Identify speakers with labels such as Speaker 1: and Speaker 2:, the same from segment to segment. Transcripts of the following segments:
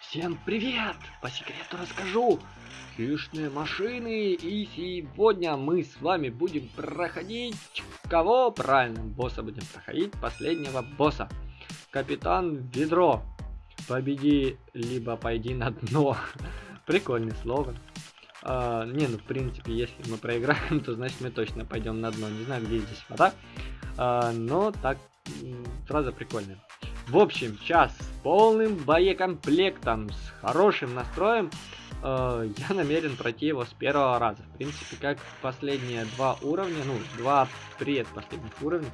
Speaker 1: Всем привет! По секрету расскажу. Хищные машины. И сегодня мы с вами будем проходить... Кого? Правильно, босса будем проходить. Последнего босса. Капитан Ведро. Победи, либо пойди на дно. Прикольный слоган. А, не, ну в принципе, если мы проиграем, то значит мы точно пойдем на дно. Не знаю, где здесь вода. А, но так, сразу прикольно. В общем, сейчас с полным боекомплектом, с хорошим настроем, э, я намерен пройти его с первого раза. В принципе, как последние два уровня, ну, два предпоследних уровня.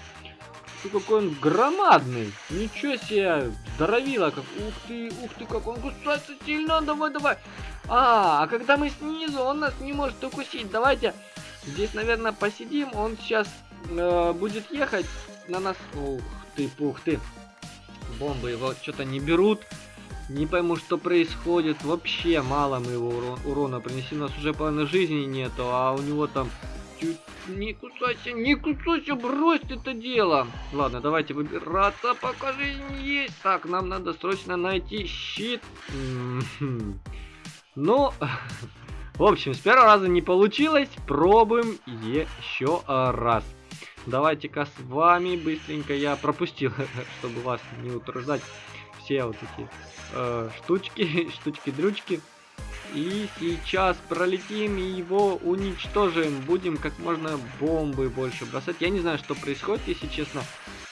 Speaker 1: Ты какой он громадный! Ничего себе! Здоровило как! Ух ты, ух ты, как он кусается сильно! Давай, давай! А, а когда мы снизу, он нас не может укусить. Давайте здесь, наверное, посидим. Он сейчас э, будет ехать на нас. Ух ты, пух ты! Бомбы его что-то не берут. Не пойму, что происходит. Вообще мало мы его урон, урона принесли. У нас уже половины жизни нету, а у него там... Чуть... Не кусайся, не кусайся, брось это дело. Ладно, давайте выбираться, пока жизнь есть. Так, нам надо срочно найти щит. Ну, в общем, с первого раза не получилось. Пробуем еще раз. Давайте-ка с вами быстренько я пропустил, чтобы вас не утруждать. Все вот эти э, штучки, штучки-дрючки. И сейчас пролетим и его уничтожим. Будем как можно бомбы больше бросать. Я не знаю, что происходит, если честно.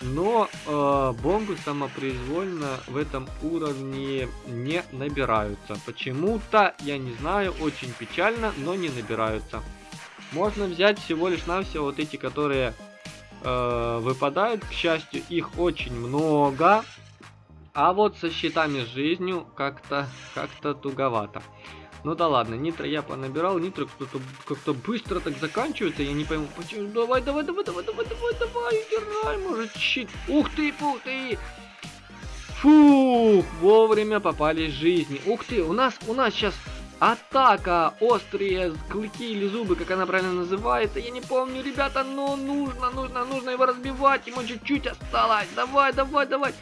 Speaker 1: Но э, бомбы самопроизвольно в этом уровне не набираются. Почему-то, я не знаю, очень печально, но не набираются. Можно взять всего лишь навсего вот эти, которые э, выпадают. К счастью, их очень много. А вот со щитами с жизнью как-то как-то туговато. Ну да ладно, нитро я понабирал, нитро кто-то как-то быстро так заканчивается, я не пойму, почему. Давай, давай, давай, давай, давай, давай, давай, играй, может щит. Ух ты, ух ты. Фух, вовремя попали жизни. Ух ты, у нас, у нас сейчас Атака! Острые клыки или зубы, как она правильно называется. Я не помню, ребята, но нужно, нужно, нужно его разбивать. Ему чуть-чуть осталось. Давай, давай, давай.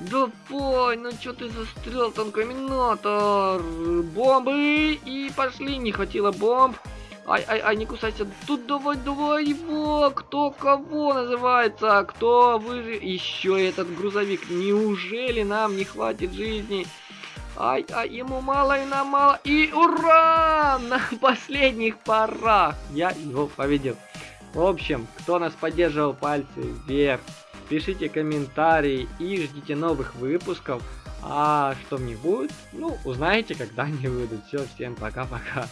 Speaker 1: Давай, ну что ты застрял, танкоминатор? Бомбы! И пошли, не хватило бомб. Ай, ай, ай, не кусайся. Тут давай, давай его. Кто кого называется? Кто выживет? Еще этот грузовик. Неужели нам не хватит жизни? Ай, ай, ему мало и нам мало. И ура! На последних порах я его победил. В общем, кто нас поддерживал, пальцы вверх. Пишите комментарии и ждите новых выпусков. А что них будет, ну, узнаете, когда они выйдут. Все, всем пока-пока.